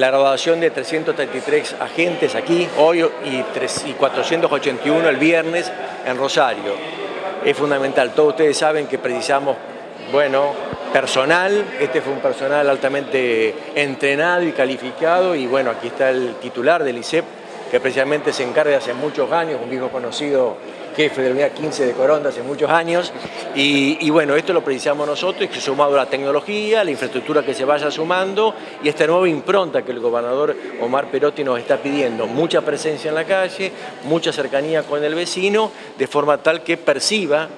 La graduación de 333 agentes aquí hoy y, 3, y 481 el viernes en Rosario. Es fundamental, todos ustedes saben que precisamos, bueno, personal, este fue un personal altamente entrenado y calificado y bueno, aquí está el titular del ICEP que precisamente se encarga hace muchos años, un viejo conocido jefe de la unidad 15 de Coronda hace muchos años. Y, bueno, esto lo precisamos nosotros y sumado a la tecnología, la infraestructura que se vaya sumando y esta nueva impronta que el gobernador Omar Perotti nos está pidiendo, mucha presencia en la calle, mucha cercanía con el vecino, de forma tal que perciba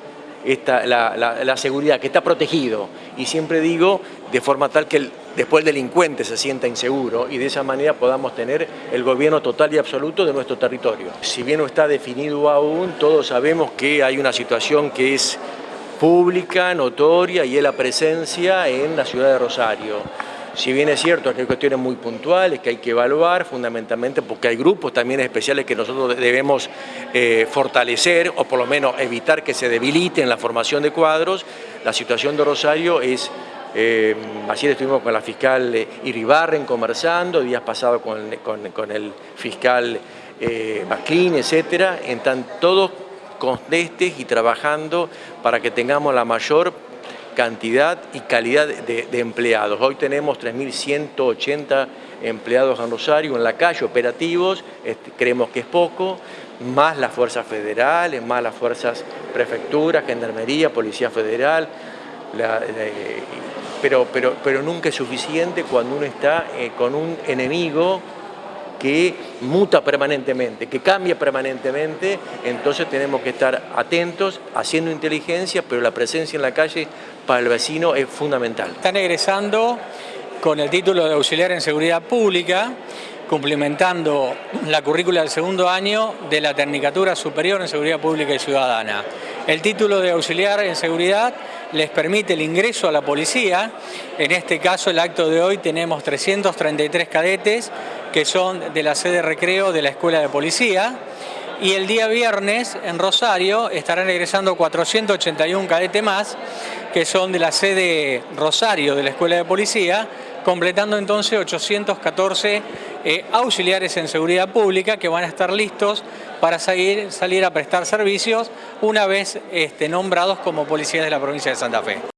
esta, la, seguridad, que está protegido. Y siempre digo, de forma tal que después el delincuente se sienta inseguro y de esa manera podamos tener el gobierno total y absoluto de nuestro territorio. Si bien no está definido aún, todos sabemos que hay una situación que es pública, notoria y es la presencia en la ciudad de Rosario. Si bien es cierto que hay cuestiones muy puntuales que hay que evaluar, fundamentalmente porque hay grupos también especiales que nosotros debemos eh, fortalecer o por lo menos evitar que se debiliten la formación de cuadros, la situación de Rosario es eh, ayer estuvimos con la fiscal eh, Iribarren conversando, días pasados con, el fiscal eh, Maclin, etcétera, están todos contestes y trabajando para que tengamos la mayor cantidad y calidad de, empleados. Hoy tenemos 3.180 empleados en Rosario, en la calle, operativos, este, creemos que es poco, más las fuerzas federales, más las fuerzas prefecturas, gendarmería, policía federal, pero, pero, pero nunca es suficiente cuando uno está eh, con un enemigo que muta permanentemente, que cambia permanentemente, entonces tenemos que estar atentos, haciendo inteligencia, pero la presencia en la calle para el vecino es fundamental. Están egresando con el título de auxiliar en seguridad pública, cumplimentando la currícula del segundo año de la Tecnicatura Superior en Seguridad Pública y Ciudadana. El título de auxiliar en seguridad les permite el ingreso a la policía. En este caso, el acto de hoy tenemos 333 cadetes que son de la sede recreo de la Escuela de Policía. Y el día viernes en Rosario estarán egresando 481 cadetes más que son de la sede Rosario de la Escuela de Policía, completando entonces 814 eh, auxiliares en seguridad pública que van a estar listos para salir, a prestar servicios una vez este, nombrados como policías de la provincia de Santa Fe.